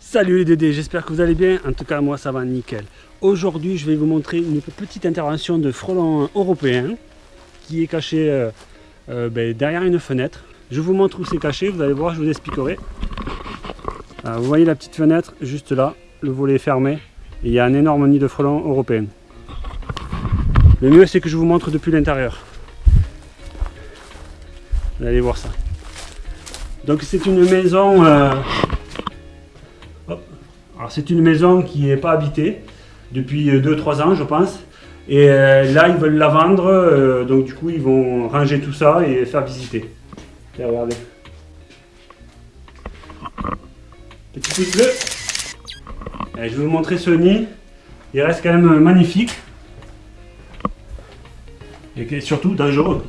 Salut les Dédés, j'espère que vous allez bien. En tout cas, moi ça va nickel. Aujourd'hui, je vais vous montrer une petite intervention de frelon européen qui est caché euh, euh, ben, derrière une fenêtre. Je vous montre où c'est caché, vous allez voir, je vous expliquerai. Alors, vous voyez la petite fenêtre juste là, le volet est fermé et il y a un énorme nid de frelons européens. Le mieux, c'est que je vous montre depuis l'intérieur. Vous allez voir ça. Donc c'est une maison euh, alors c'est une maison qui n'est pas habitée depuis 2-3 ans je pense. Et euh, là ils veulent la vendre, euh, donc du coup ils vont ranger tout ça et faire visiter. Regardez. Petit pouce bleu. Et je vais vous montrer ce nid. Il reste quand même magnifique. Et surtout dangereux.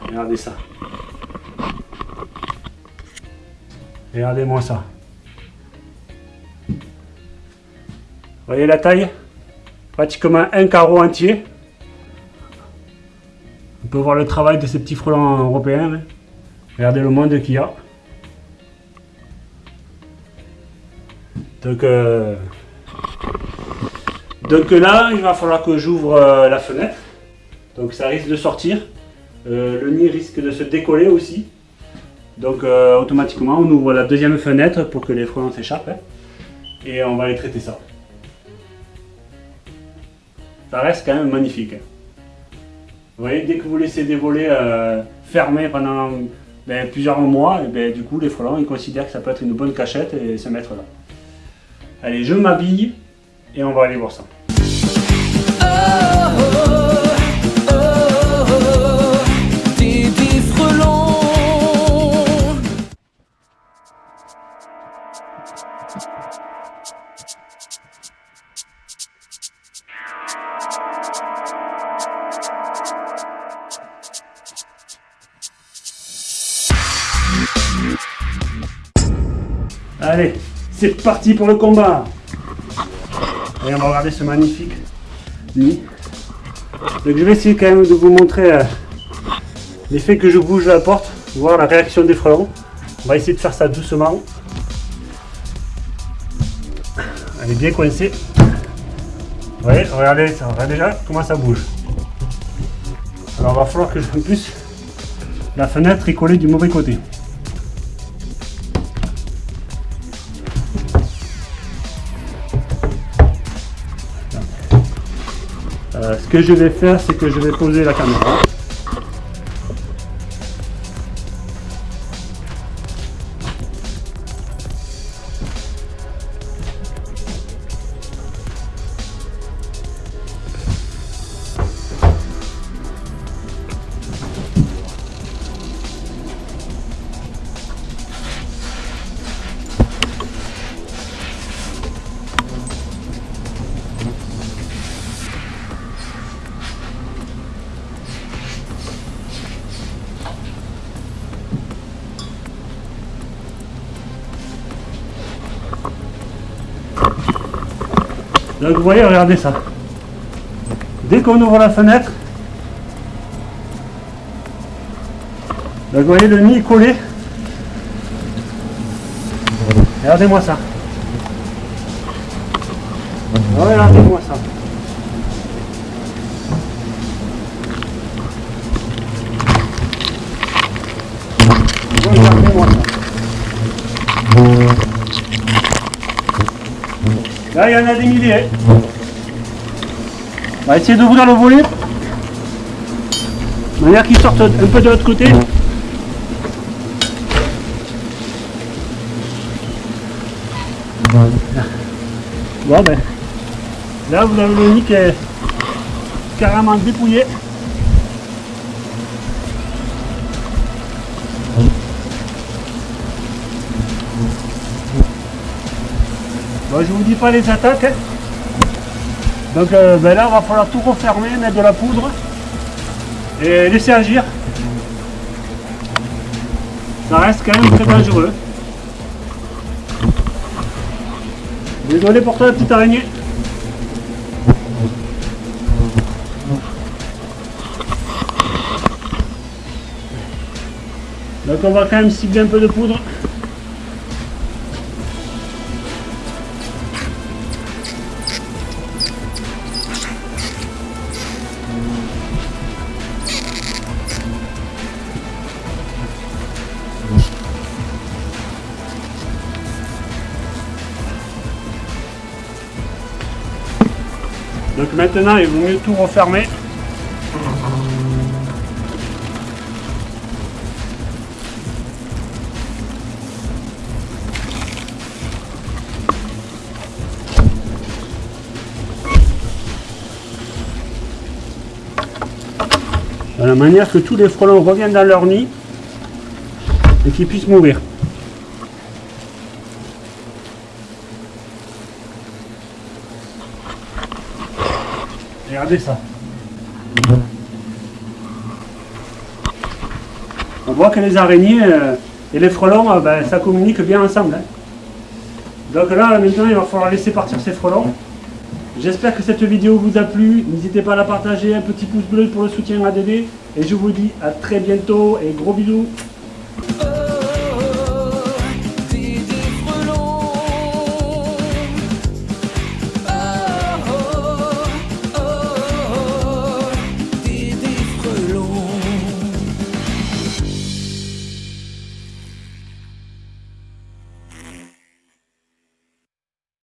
Regardez ça. Regardez-moi ça. voyez la taille? Pratiquement un carreau entier. On peut voir le travail de ces petits frelons européens. hein. Regardez le monde qu'il y a. Donc, euh, donc là, il va falloir que j'ouvre euh, la fenêtre. Donc ça risque de sortir. Euh, le nid risque de se décoller aussi. Donc euh, automatiquement, on ouvre la deuxième fenêtre pour que les frelons s'échappent. hein. et on va aller traiter ça. Ça reste quand même magnifique. hein. Vous voyez, dès que vous laissez des volets fermés pendant ben, plusieurs mois, et ben, du coup les frelons ils considèrent que ça peut être une bonne cachette et se mettre là. Allez, je m'habille et on va aller voir ça. Allez, c'est parti pour le combat. Et on va regarder ce magnifique Donc je vais essayer quand même de vous montrer euh, l'effet que je bouge la porte, voir la réaction des frelons. On va essayer de faire ça doucement. Elle est bien coincée. Vous voyez, regardez, ça, regardez déjà comment ça bouge. Alors il va falloir que je plus la fenêtre est collée du mauvais côté. Ce que je vais faire, c'est que je vais poser la caméra. Donc vous voyez, regardez ça. Dès qu'on ouvre la fenêtre, vous voyez le nid collé. Regardez-moi ça. Regardez-moi ça. Regardez-moi ça. Là, il y en a des milliers. On va essayer d'ouvrir le volet. De manière qu'ils sortent un peu de l'autre côté. Bon ben. Là, vous avez le nid qui est carrément dépouillé. Bon, je vous dis pas les attaques. Hein. Donc euh, ben là, il va falloir tout refermer, mettre de la poudre et laisser agir. Ça reste quand même très dangereux. Désolé pour toi, la petite araignée. Donc on va quand même cibler un peu de poudre. Donc maintenant, il vaut mieux tout refermer. De la manière que tous les frelons reviennent dans leur nid et qu'ils puissent mourir. Regardez ça. On voit que les araignées euh, et les frelons, euh, ben, ça communique bien ensemble. hein. Donc là, maintenant, il va falloir laisser partir ces frelons. J'espère que cette vidéo vous a plu. N'hésitez pas à la partager, un petit pouce bleu pour le soutien à Dédé. Et je vous dis à très bientôt et gros bisous.